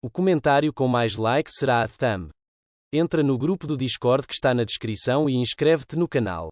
O comentário com mais likes será a thumb. Entra no grupo do Discord que está na descrição e inscreve-te no canal.